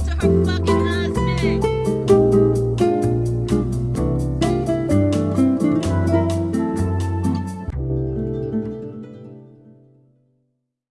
to her